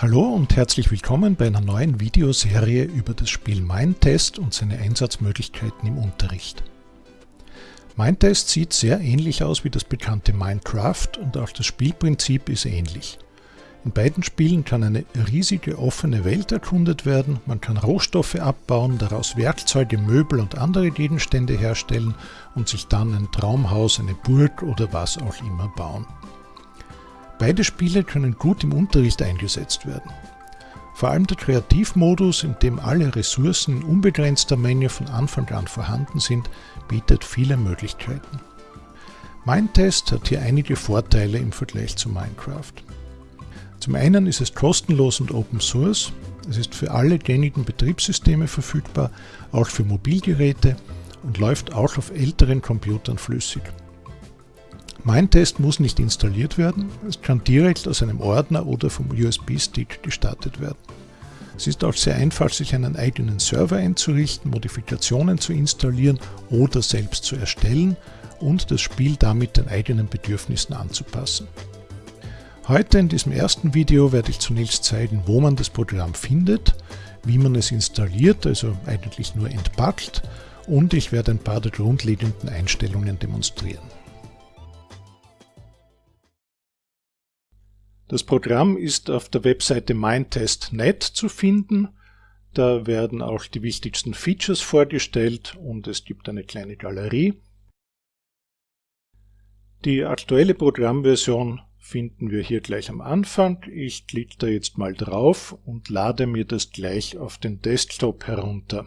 Hallo und herzlich willkommen bei einer neuen Videoserie über das Spiel Mindtest und seine Einsatzmöglichkeiten im Unterricht. Mindtest sieht sehr ähnlich aus wie das bekannte Minecraft und auch das Spielprinzip ist ähnlich. In beiden Spielen kann eine riesige offene Welt erkundet werden, man kann Rohstoffe abbauen, daraus Werkzeuge, Möbel und andere Gegenstände herstellen und sich dann ein Traumhaus, eine Burg oder was auch immer bauen. Beide Spiele können gut im Unterricht eingesetzt werden. Vor allem der Kreativmodus, in dem alle Ressourcen in unbegrenzter Menge von Anfang an vorhanden sind, bietet viele Möglichkeiten. Mindtest hat hier einige Vorteile im Vergleich zu Minecraft. Zum einen ist es kostenlos und Open Source, es ist für alle gängigen Betriebssysteme verfügbar, auch für Mobilgeräte und läuft auch auf älteren Computern flüssig. Mindtest muss nicht installiert werden, es kann direkt aus einem Ordner oder vom USB-Stick gestartet werden. Es ist auch sehr einfach, sich einen eigenen Server einzurichten, Modifikationen zu installieren oder selbst zu erstellen und das Spiel damit den eigenen Bedürfnissen anzupassen. Heute in diesem ersten Video werde ich zunächst zeigen, wo man das Programm findet, wie man es installiert, also eigentlich nur entpackt und ich werde ein paar der grundlegenden Einstellungen demonstrieren. Das Programm ist auf der Webseite mindtest.net zu finden. Da werden auch die wichtigsten Features vorgestellt und es gibt eine kleine Galerie. Die aktuelle Programmversion finden wir hier gleich am Anfang. Ich klicke da jetzt mal drauf und lade mir das gleich auf den Desktop herunter.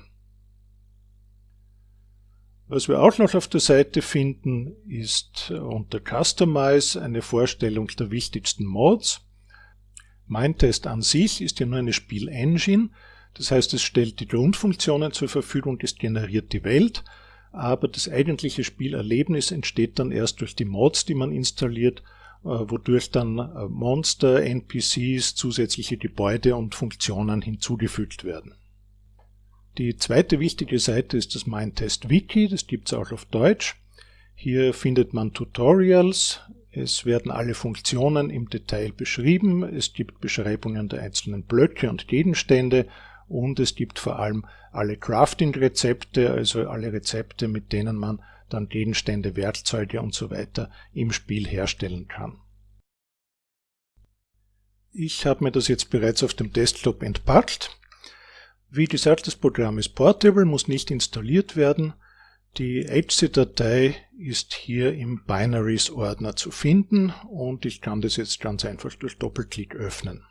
Was wir auch noch auf der Seite finden, ist unter Customize eine Vorstellung der wichtigsten Modes. Mindtest an sich ist ja nur eine Spielengine, das heißt es stellt die Grundfunktionen zur Verfügung, es generiert die Welt, aber das eigentliche Spielerlebnis entsteht dann erst durch die Mods, die man installiert, äh, wodurch dann äh, Monster, NPCs, zusätzliche Gebäude und Funktionen hinzugefügt werden. Die zweite wichtige Seite ist das Mindtest Wiki, das gibt es auch auf Deutsch. Hier findet man Tutorials, es werden alle Funktionen im Detail beschrieben, es gibt Beschreibungen der einzelnen Blöcke und Gegenstände und es gibt vor allem alle Crafting-Rezepte, also alle Rezepte, mit denen man dann Gegenstände, Werkzeuge und so weiter im Spiel herstellen kann. Ich habe mir das jetzt bereits auf dem Desktop entpackt. Wie gesagt, das Programm ist portable, muss nicht installiert werden. Die HC-Datei ist hier im Binaries-Ordner zu finden und ich kann das jetzt ganz einfach durch Doppelklick öffnen.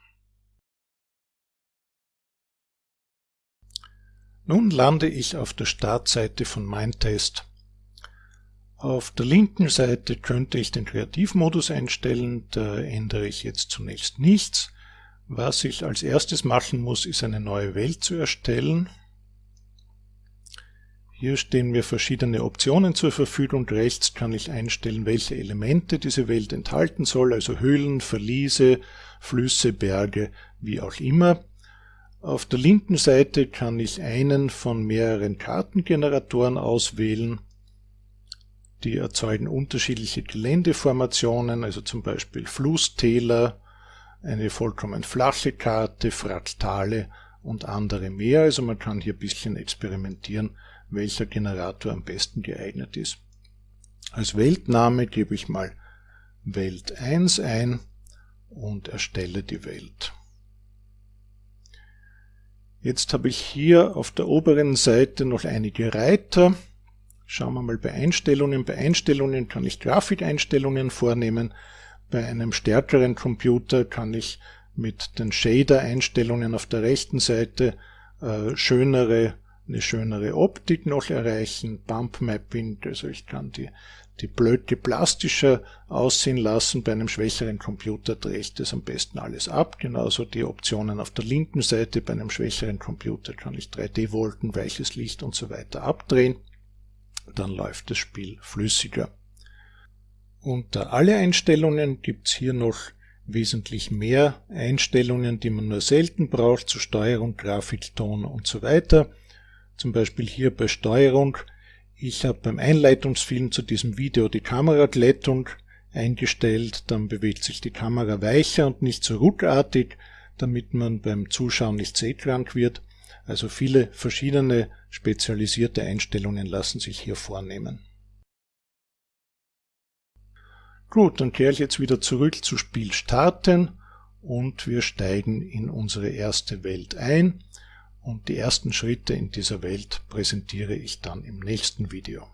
Nun lande ich auf der Startseite von Mindtest. Auf der linken Seite könnte ich den Kreativmodus einstellen, da ändere ich jetzt zunächst nichts. Was ich als erstes machen muss, ist eine neue Welt zu erstellen. Hier stehen mir verschiedene Optionen zur Verfügung. Rechts kann ich einstellen, welche Elemente diese Welt enthalten soll, also Höhlen, Verliese, Flüsse, Berge, wie auch immer. Auf der linken Seite kann ich einen von mehreren Kartengeneratoren auswählen. Die erzeugen unterschiedliche Geländeformationen, also zum Beispiel Flusstäler, eine vollkommen flache Karte, Fraktale und andere mehr. Also man kann hier ein bisschen experimentieren, welcher Generator am besten geeignet ist. Als Weltname gebe ich mal Welt 1 ein und erstelle die Welt. Jetzt habe ich hier auf der oberen Seite noch einige Reiter. Schauen wir mal bei Einstellungen. Bei Einstellungen kann ich Grafikeinstellungen vornehmen. Bei einem stärkeren Computer kann ich mit den Shader-Einstellungen auf der rechten Seite äh, schönere, eine schönere Optik noch erreichen, Bump Mapping, also ich kann die, die Blöcke plastischer aussehen lassen. Bei einem schwächeren Computer drehe ich das am besten alles ab. Genauso die Optionen auf der linken Seite. Bei einem schwächeren Computer kann ich 3D-Wolken, weiches Licht und so weiter abdrehen. Dann läuft das Spiel flüssiger. Unter alle Einstellungen gibt's hier noch wesentlich mehr Einstellungen, die man nur selten braucht, zur Steuerung, Grafik, Ton und so weiter. Zum Beispiel hier bei Steuerung. Ich habe beim Einleitungsfilm zu diesem Video die Kameraglättung eingestellt, dann bewegt sich die Kamera weicher und nicht so ruckartig. damit man beim Zuschauen nicht seekrank wird. Also viele verschiedene spezialisierte Einstellungen lassen sich hier vornehmen. Gut, dann kehre ich jetzt wieder zurück zu Spiel starten und wir steigen in unsere erste Welt ein und die ersten Schritte in dieser Welt präsentiere ich dann im nächsten Video.